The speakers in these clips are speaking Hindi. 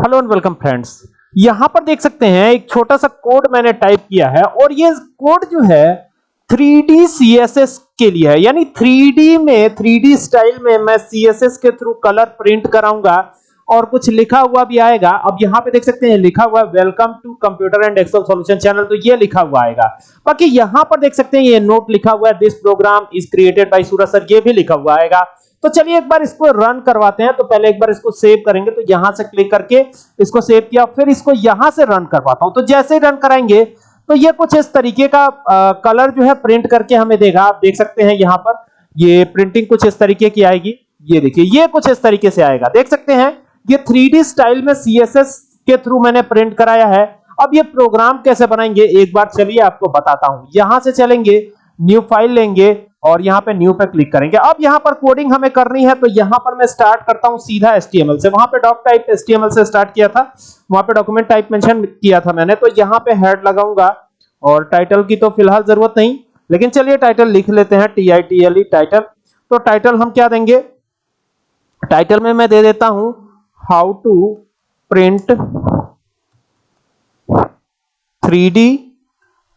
Hello and welcome friends. यहाँ पर देख सकते हैं, एक छोटा सा कोड मैंने टाइप किया है और ये कोड जो है 3D CSS के लिए है। यानी 3D में 3D स्टाइल में मैं CSS के थ्रू कलर प्रिंट कराऊँगा और कुछ लिखा हुआ भी आएगा। अब यहाँ पे देख सकते हैं, लिखा हुआ है, welcome to computer and excel solution channel तो ये लिखा हुआ आएगा। बाकी यहाँ पर देख सकते हैं, ये नोट लिखा हुआ है, this program is created by Suraj sir, ये भी लिखा हुआ आएगा। तो चलिए एक बार इसको रन करवाते हैं तो पहले एक बार इसको सेव करेंगे तो यहाँ से क्लिक करके इसको सेव किया फिर इसको यहाँ से रन करवाता हूँ। तो जैसे ही रन कराएँगे तो ये कुछ इस तरीके का आ, कलर जो है प्रिंट करके हमें देगा। आप देख सकते हैं यहाँ पर ये प्रिंटिंग कुछ इस तरीके की आएगी। ये देखिए ये कुछ इस तरीके से आएगा। देख सकते हैं ये 3D स्टाइल में CSS के थ्रू मैंने प्रिंट कराया है। अब ये प्रोग्राम कैसे बनाएँगे एक बार चलिए आपको बताता हूँ। यहाँ से चलेंगे न्यू फ़ाइल लेंगे और यहाँ पे न्यू पे क्लिक करेंगे। अब यहाँ पर कोडिंग हमें करनी है तो यहाँ पर मैं स्टार्ट करता हूँ सीधा HTML से। वहाँ पे डॉक टाइप HTML से स्टार्ट किया था, वहाँ पे डॉक्यूमेंट टाइप मेंशन किया था मैंने तो यहाँ पे हेड लगाऊँगा। और टाइटल की तो फ़िलहाल ज़रूरत नहीं, लेकिन चलिए टाइटल लिख लेते हैं T I T L E title तो टाइटल हम क्या देंगे? टाइटल में मैं दे देता हूँ how to print 3D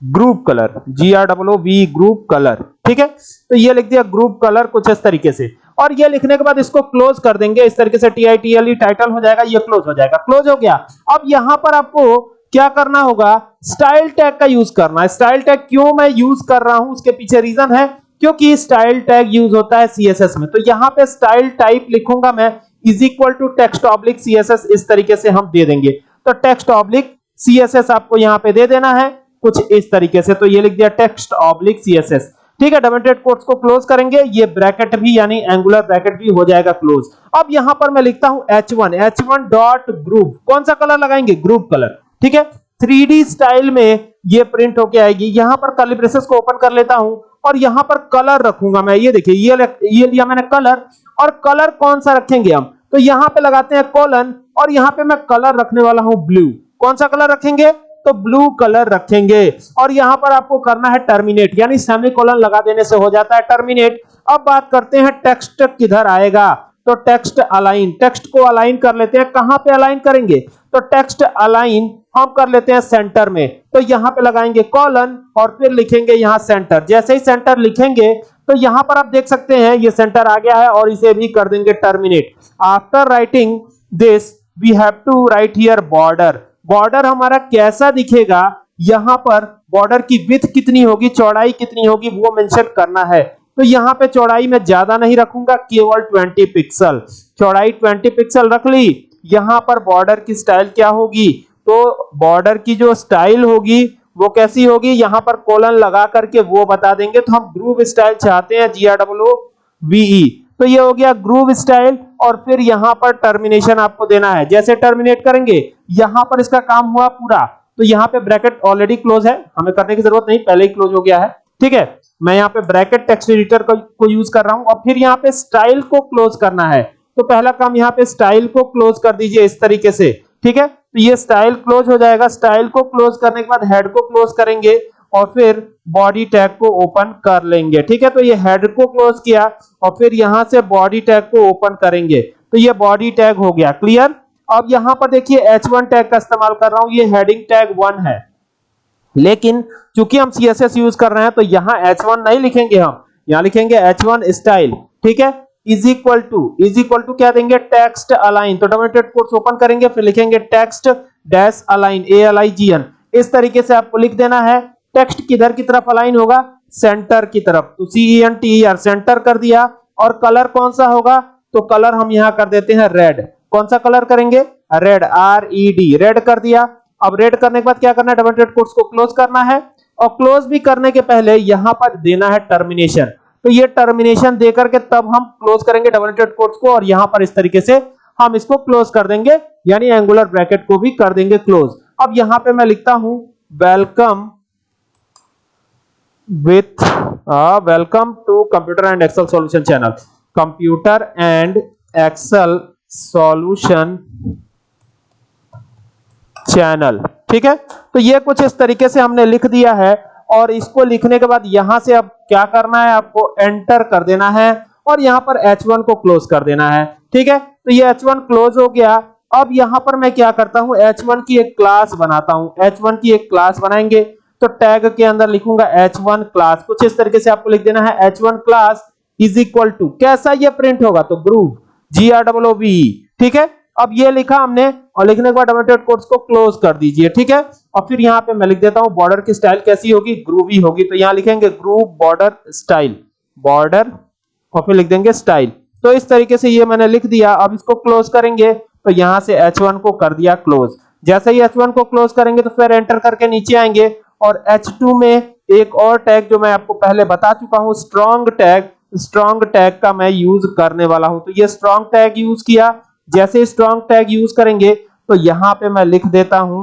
group color G R double O V group color ठीक है? तो ये लिख दिया ग्रुप कलर कुछ इस तरीके से। और ये लिखने के बाद इसको क्लोज कर देंगे, इस तरीके से T I T L title हो जाएगा, ये क्लोज हो जाएगा। क्लोज हो गया। अब यहाँ पर आपको क्या करना होगा? स्टाइल टैग का यूज़ करना स्टाइल टैग क्यों मैं यूज़ कर रहा हूँ? उसके पीछे रीजन है। क्योंकि स्टाइल टैग यूज़ होता है सीएसएस में। तो यहाँ पे स्टाइल टाइप लिखूँगा मैं is equal to text oblique CSS इस तरीके से हम दे देंगे। तो टेक्स्ट ऑब्लिक सीएसएस आपको यहाँ पे दे देना है। कुछ इस तरीके से। तो ये लिख दिया टेक्स्ट ऑब्लिक सीएसएस ठीक है डबल कोट्स को क्लोज करेंगे। ये ब्रैकेट भी, यानी एंगुलर ब्रैकेट भी हो जाएगा क्लोज अब यहाँ पर मैं लिखता हूँ h1 h1 डॉट ग्रुप कौन सा कलर लगाएँगे? ग्रुप कलर ठीक है? 3D स्टाइल में ये प्रिंट होके आएगी। यहाँ पर कर्ली ब्रेसेस को ओपन कर लेता हूँ और यहाँ पर कलर रखूँगा मैं। ये देखिए, ये ये लिया मैंने कलर और कलर कौन सा रखेंगे हम? तो यहाँ पे लगाते हैं कॉलन और यहाँ पे मैं कलर रखने वाला हूँ ब्लू कौन सा कलर रखेंगे? तो ब्लू कलर रखेंगे। और यहाँ पर आपको करना है टर्मिनेट यानी सेमीकोलन लगा देने से हो जाता है टर्मिनेट अब बात करते हैं टेक्स्ट किधर आएगा। तो टेक्स्ट अलाइन टेक्स्ट को अलाइन कर लेते हैं। कहाँ पे अलाइन करेंगे? तो टेक्स्ट अलाइन हम कर लेते हैं सेंटर में। तो यहाँ पे लगाएँगे कॉलन और फिर लिखेंगे यहाँ सेंटर जैसे ही सेंटर लिखेंगे तो यहाँ पर आप देख सकते हैं, ये सेंटर आ गया है और इसे भी कर देंगे terminate after writing this we have to write here border border हमारा कैसा दिखेगा? यहाँ पर बॉर्डर की विथ कितनी होगी, चौड़ाई कितनी होगी, वो मेंशन करना है। तो यहाँ पे चौड़ाई मैं ज़्यादा नहीं रखूँगा, केवल 20 पिक्सल। चौड़ाई 20 पिक्सल रख ली, यहाँ पर बॉर्डर की स्टाइल क्या होगी? तो बॉर्डर की जो स्टाइल होगी, वो कैसी होगी? यहाँ पर कोलन लगा करके वो बता देंगे। तो हम ग्रूव स्टाइल चाहते हैं जी आर डब्ल्यू वीई तो ये हो गया ग्रूव स्टाइल और फिर यहाँ पर टर्मिनेशन आपको देना है। जैसे टर्मिनेट करेंगे यहाँ पर इसका काम हुआ पूरा। तो यहाँ पे ब्रैकेट ऑलरेडी क्लोज है। हमें करने की ज़रूरत नहीं पहले ही क्लोज हो गया है। ठीक है? मैं यहाँ पे ब्रैकेट टेक्स्ट एडिटर को, यूज़ कर रहा हूँ। और फिर यहाँ पे स्टाइल को क्लोज करना है। तो पहला काम यहाँ पे स्टाइल को क्लोज कर दीजिए इस तरीके से। ठीक है? तो ये स्टाइल क्लोज हो जाएगा। स्टाइल को क्लोज करने के बाद हेड को क्लोज करेंगे। और फिर बॉडी टैग को ओपन कर लेंगे। ठीक है? तो ये हेड को क्लोज किया और फिर यहाँ से बॉडी टैग को ओपन करेंगे। तो ये बॉडी टैग हो गया। क्लियर अब यहाँ पर देखिए H1 टैग का इस्तेमाल कर रहा हूँ। ये हेडिंग टैग 1 है। लेकिन चूँकि हम CSS यूज़ कर रहे हैं तो यहाँ H1 नहीं लिखेंगे हम। यहाँ लिखेंगे H1 स्टाइल ठीक है? Is equal to is equal to क्या देंगे? टेक्स्ट अलाइन तो डबल कोट्स ओपन करेंगे, फिर लिखेंगे text dash align A L I G N इस तरीके से आपको लिख देना है। टेक्स्ट किधर की तरफ़ अलाइन होगा? सेंटर की तरफ़। तो C E N T R center कर दिया। और कलर कौन सा होगा? तो कलर हम यहाँ कर देते हैं रेड। कौन सा कलर करेंगे? Red. R E D red कर दिया। अब रेड करने के बाद क्या करना है? डबल डेट कोट्स को क्लोज करना है। और क्लोज भी करने के पहले यहाँ पर देना है टर्मिनेशन तो ये टर्मिनेशन देकर के तब हम क्लोज करेंगे डबल डेट कोट्स को और यहाँ पर इस तरीके से हम इसको क्लोज कर देंगे। यानी एंगुलर ब्रैकेट को भी कर देंगे क्लोज अब यहाँ पे मैं लिखता हूँ welcome with uh, welcome to computer and excel solution channel. Computer and excel solution channel ठीक है? तो ये कुछ इस तरीके से हमने लिख दिया है और इसको लिखने के बाद यहाँ से अब क्या करना है? आपको एंटर कर देना है और यहाँ पर H1 को क्लोज कर देना है। ठीक है? तो ये H1 क्लोज हो गया। अब यहाँ पर मैं क्या करता हूँ? H1 की एक क्लास बनाता हूँ। H1 की एक क्लास बनाएँगे। तो टैग के अंदर लिखूँगा h1 क्लास कुछ इस तरीके से आपको लिख देना है h1 class is equal to कैसा ये प्रिंट होगा? तो group G R double B ठीक है? अब ये लिखा हमने, और लिखने के बाद डोमेटेड कोट्स को क्लोज कर दीजिए, ठीक है? और फिर यहाँ पे मैं लिख देता हूँ बॉर्डर की स्टाइल कैसी होगी? ग्रूवी होगी। तो यहाँ लिखेंगे ग्रुप बॉर्डर स्टाइल बॉर्डर और फिर लिख देंगे स्टाइल तो इस तरीके से ये मैंने लिख दिया। अब इसको क्लोज करेंगे तो यहाँ से H1 को कर दिया क्लोज जैसे ही H1 को क्लोज करेंगे तो फिर एंटर करके नीचे आएँगे। और H2 में एक और टैग जो मैं आपको पहले बता चुका हूँ स्ट्रॉन्ग टैग स्ट्रॉन्ग टैग का मैं यूज़ करने वाला हूँ। तो ये स्ट्रॉन्ग टैग यूज़ किया। जैसे स्ट्रॉन्ग टैग यूज़ करेंगे तो यहाँ पे मैं लिख देता हूँ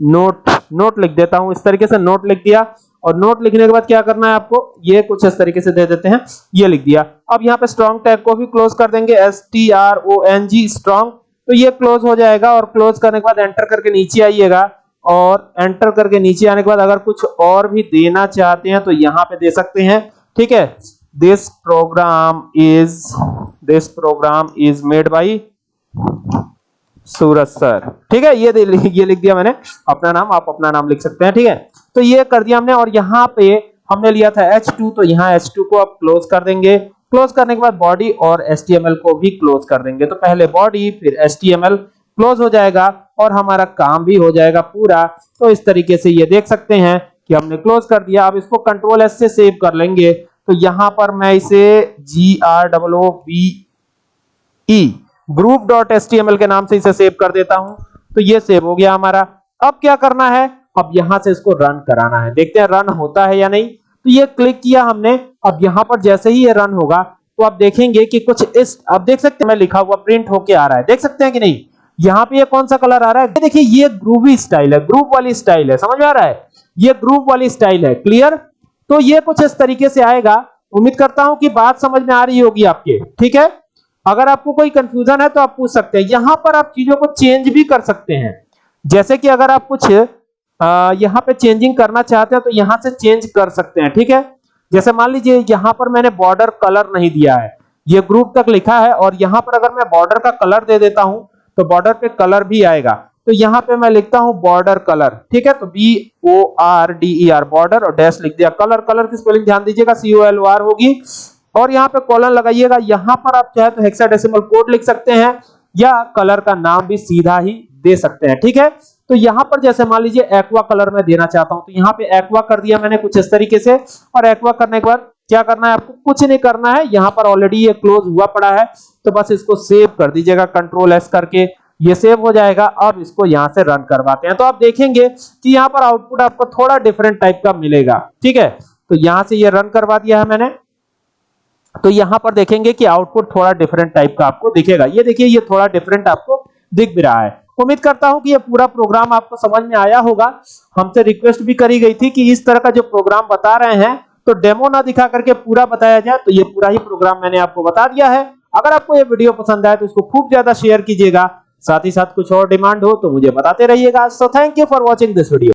नोट नोट लिख देता हूँ। इस तरीके से नोट लिख दिया। और नोट लिखने के बाद क्या करना है आपको? ये कुछ इस तरीके से दे देते हैं। ये लिख दिया। अब यहाँ पे स्ट्रॉन्ग टैग को भी क्लोज कर देंगे। S T R O N G strong तो ये क्लोज हो जाएगा और क्लोज करने के बाद एंटर करके नीचे आइएगा। और एंटर करके नीचे आने के बाद अगर कुछ और भी देना चाहते हैं तो यहाँ पे दे सकते हैं। ठीक है? This program is this program is made by Suraj sir ठीक है? ये ये लिख दिया मैंने। अपना नाम, आप अपना नाम लिख सकते हैं। ठीक है? तो ये कर दिया हमने और यहाँ पे हमने लिया था H2 तो यहाँ H2 को आप क्लोज कर देंगे। क्लोज करने के बाद बॉडी और HTML को भी क्लोज कर देंगे। तो पहले बॉडी फिर HTML क्लोज हो जाएगा। और हमारा काम भी हो जाएगा पूरा। तो इस तरीके से ये देख सकते हैं कि हमने क्लोज कर दिया। अब इसको कंट्रोल एस से सेव कर लेंगे। तो यहाँ पर मैं इसे G R double O B E group dot S T M L के नाम से इसे सेव कर देता हूँ। तो ये सेव हो गया हमारा। अब क्या करना है? अब यहाँ से इसको रन कराना है। देखते हैं रन होता है या नहीं। तो ये क्लिक किया हमने। अब यहाँ पर जैसे ही ये रन होगा तो आप देखेंगे कि कुछ इस आप देख सकते हैं, मैं लिखा हुआ प्रिंट होके आ रहा है। देख सकते हैं कि नहीं? यहाँ पे ये कौन सा कलर आ रहा है? देखिए, ये ग्रूवी स्टाइल है ग्रुप वाली स्टाइल है, समझ में आ रहा है? ये ग्रुप वाली स्टाइल है क्लियर तो ये कुछ इस तरीके से आएगा। उम्मीद करता हूँ कि बात समझ में आ रही होगी आपके, ठीक है? अगर आपको कोई कंफ्यूजन है तो आप पूछ सकते हैं। यहाँ पर आप चीज़ों को चेंज भी कर सकते हैं। जैसे कि अगर आप कुछ यहाँ पे चेंजिंग करना चाहते हैं तो यहाँ से चेंज कर सकते हैं, ठीक है? जैसे मान लीजिए, यहाँ पर मैंने बॉर्डर कलर नहीं दिया है। ये ग्रुप तक लिखा है और यहाँ पर अगर मैं बॉर्डर का कलर दे देता हूँ तो बॉर्डर पे कलर भी आएगा। तो यहाँ पे मैं लिखता हूँ बॉर्डर कलर ठीक है? तो B O R D E R border और डैश लिख दिया। कलर कलर की स्पेलिंग ध्यान दीजिएगा सी ओ एल आर होगी। और यहाँ पे कॉलन लगाइएगा। यहाँ पर आप चाहे तो हेक्साडेसिमल कोड लिख सकते हैं, या कलर का नाम भी सीधा ही दे सकते हैं, ठीक है? तो यहाँ पर जैसे मान लीजिए एक्वा कलर में देना चाहता हूँ तो यहाँ पे एक्वा कर दिया मैंने कुछ इस तरीके से। और एक्वा करने के बाद क्या करना है आपको? कुछ नहीं करना है। यहाँ पर ऑलरेडी ये क्लोज हुआ पड़ा है। तो बस इसको सेव कर दीजिएगा। कंट्रोल एस करके ये सेव हो जाएगा। अब इसको यहाँ से रन करवाते हैं। तो आप देखेंगे कि यहाँ पर आउटपुट आपको थोड़ा डिफरेंट टाइप का मिलेगा। ठीक है? तो यहाँ से ये रन करवा दिया है मैंने। तो यहाँ पर देखेंगे कि आउटपुट थोड़ा डिफरेंट टाइप का आपको दिखेगा। ये देखिए, ये थोड़ा डिफरेंट आपको दिख भी रहा है। उम्मीद करता हूँ कि ये पूरा प्रोग्राम आपको समझ में आया होगा। हमसे रिक्वेस्ट भी करी गई थी कि इस तरह का जो प्रोग्राम बता रहे हैं तो डेमो ना दिखा करके पूरा बताया जाए तो ये पूरा ही प्रोग्राम मैंने आपको बता दिया है। अगर आपको ये वीडियो पसंद आए तो इसको खूब ज़्यादा शेयर कीजिएगा। साथ ही साथ कुछ और डिमांड हो तो मुझे बताते रहिएगा। So thank you for watching this video